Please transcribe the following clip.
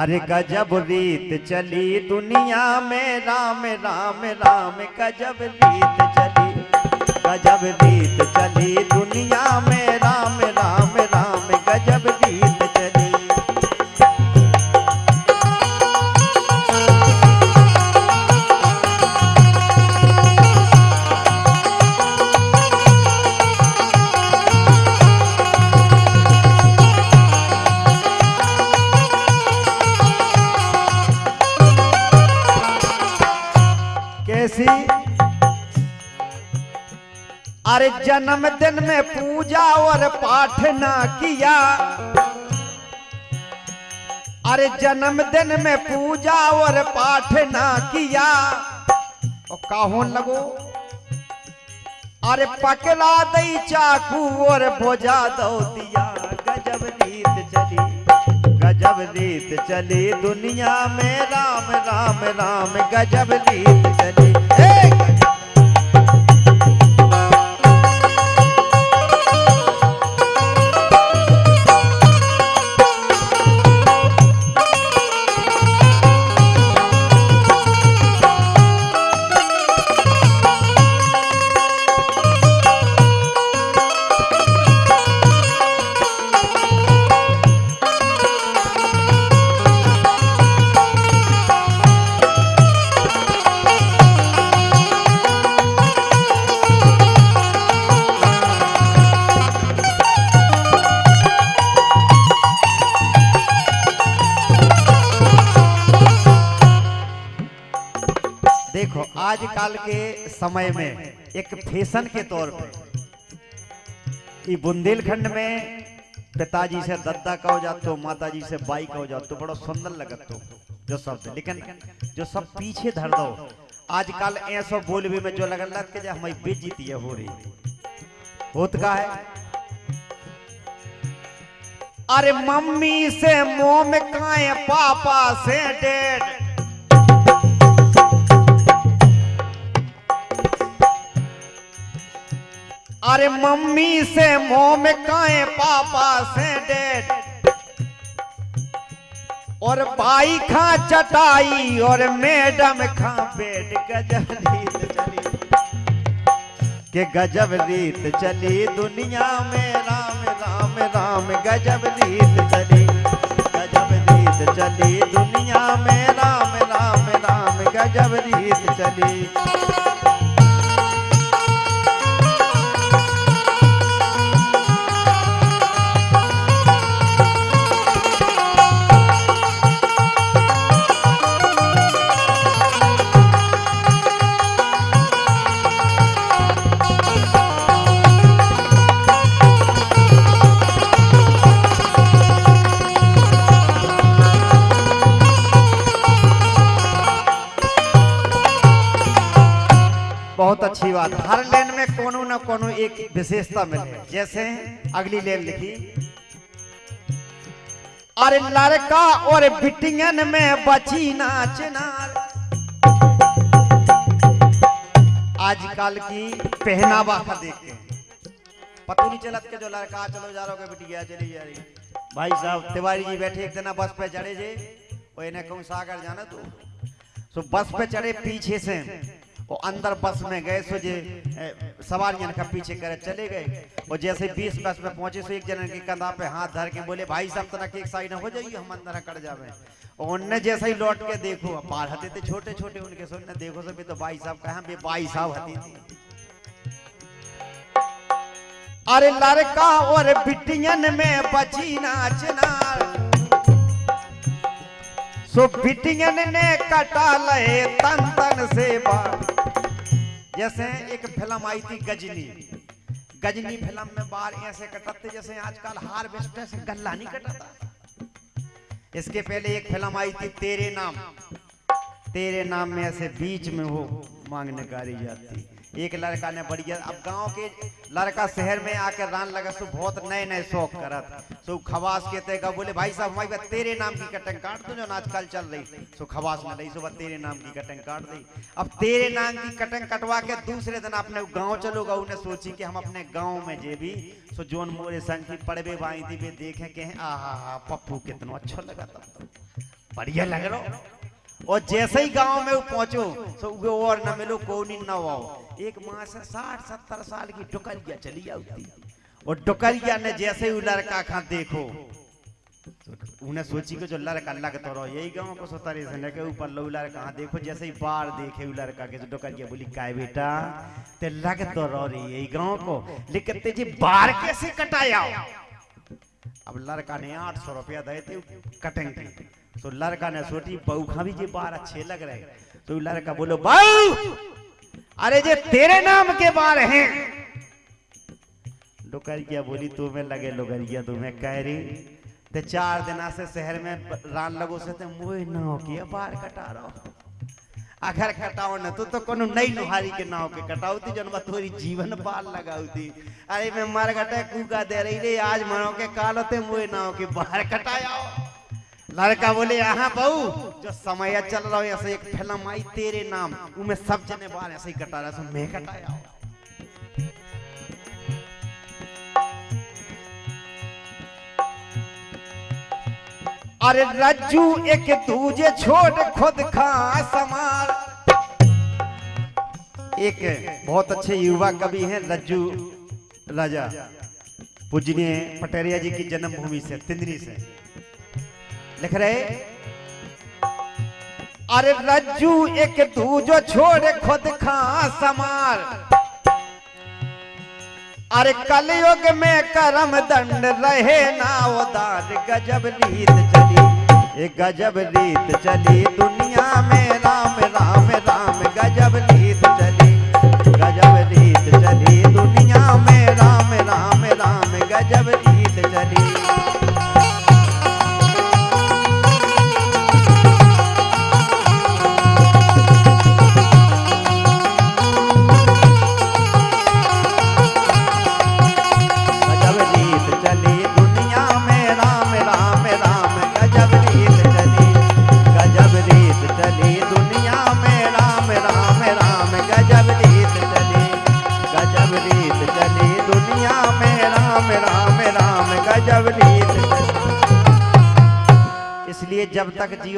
अरे गजब रीत चली दुनिया में राम राम राम गजब रीत चली गजब रीत चली दुनिया में राम राम अरे जन्मदिन में पूजा और पाठ ना किया। अरे जन्मदिन में पूजा और पाठ ना किया। और काहों लगो? अरे पकड़ा दई चाकू और बोझा दो दिया। गजब रीत चली, गजब रीत चली। दुनिया में राम राम राम, गजब रीत चली। आजकल के समय में एक फ़ैशन के तौर पे, ई बुंदेलखंड में पिताजी से दद्दा कहो जातो माता जी से बाई कहो जातो बड़ा सुंदर लगत तो जो शब्द लेकिन जो सब पीछे धर दो आजकल ऐसो बोलबे में जो लगल लग के हमारी बेइज्जती है हो रही होत का है? अरे मम्मी से मोम काए पापा से डेढ़ अरे मम्मी से मोम काए, पापा से डेट। और भाई खा चटाई, और मैडम खा बेड गजब रीत चली। के गजब रीत चली दुनिया में, राम राम राम, गजब रीत चली। गजब रीत चली दुनिया में, राम राम राम, गजब रीत चली। बहुत अच्छी बात। हर लेन में कोनो न कोनो एक विशेषता मिले। जैसे, अगली लेन लिखी अरे लड़का और बिटियन में बची नाच नार आजकल की पहनावा का देखते हैं। पता नहीं चलत के जो लड़का, चलो जा रहा बिटिया, चली जा रही भाई साहब, तिवारी जी बैठे, एक दिन बस पे चढ़े जे। वो इन्हें कहूँ, सागर जाना तो? सो बस पे चढ़े, पीछे से। वो अंदर बस में गए सो जे ए, सवारियन का पीछे करे चले गए। और जैसे बीस बस में पहुँचे सो एक जन के कंधा पे हाथ धर के बोले भाई साहब तना के एक साइड हो जाइए हम अंदर कर जावे। और उनने जैसे ही लौट के देखो पार हते थे छोटे छोटे उनके सो ने देखो सब तो भाई साहब कहा बे भाई साहब हती थी। अरे लड़का और बिटियन में बची नाचनार सो बिटियन ने कटा ले तन तन से बाल। जैसे एक फ़िल्म आई थी गजनी। गजनी फ़िल्म में बार ऐसे कटाते जैसे आजकल हार्वेस्टर से गल्ला नहीं कटाता। इसके पहले एक फ़िल्म आई थी तेरे नाम। तेरे नाम में ऐसे बीच में वो मांगने कारी जाती। एक लड़का ने बढ़िया अब गाँव के लड़का शहर में आकर रान लगा, सो बहुत नए नए शौक करत। सो खवास के तेगा बोले भाई साहब हमारी तेरे नाम की कटंग काट दो जो आजकल चल रही। सो खवास में रही सो तेरे नाम की कटंग काट दी। अब तेरे नाम की कटंग कटवा के दूसरे दिन अपने गाँव चलोगा उन्हें सोची कि हम अपने गाँव में जे भी, सो जोन मोरे संग की पड़बे बाई दी देखे के आ हा हा पप्पू कितना अच्छा लगा तो। बढ़िया लग रहा। और जैसे ही गाँव में पहुंचो तो उगे और न मिलो कोनी न आओ। एक माँ से साठ, सत्तर साल की डुकरिया चली आती और डुकरिया ने, जैसे ही लड़का खा देखो। तो उन्हें सोची कि जो लड़का लगता रहो, यही गाँव को सोतारी से लेके ऊपर लो लड़का देखो, जैसे ही बार देखे लड़का के जो डुकरिया बोली, काय बेटा, ते लगतो रहो रे, यही गाँव को। लेकिन तेज़ी बार कैसे कटाया अब लड़का ने आठ सौ रुपया दे थे कटेंगे। तो लड़का ने सोची, बहू खा भी बार अच्छे लग रहे तो लड़का बोलो, बहू, अरे जे तेरे नाम के बार हैं। डुकरिया बोली तुम्हें लगे लोगरिया तुम्हें कह रही ते चार दिना से शहर में रान लगो से ते मुए नाव के बार कटा रहो। अगर कटाओ न तो तो कोनो नई नुहारी के नाव के कटाओ थी जनवा तोरी जीवन पाल लगाऊ थी अरे मैं मर गटे कूका दे रही रे, आज मनो के कालो ते मुए नाव के बाहर कटाया लड़का बोले, यहाँ बहू, जो समय चल रहा है, ऐसे एक फ़िल्म आई तेरे नाम, उमें सब जने बाहर ऐसे ही कटा रहा मैं कटाया अरे रज्जू, एक दूजे छोड़ खुद खा समार एक बहुत अच्छे युवा कवि हैं, रज्जू राजा, पूजनीय पटेरिया जी की जन्मभूमि से, तिंदरी से। लिख रहे? अरे रज्जू, एक तू जो छोड़ खुद खा समार अरे कलयुग में करम दंड रहे ना, उदार गजब रीत चली। गजब रीत चली दुनिया में। तक जियो